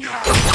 Yeah.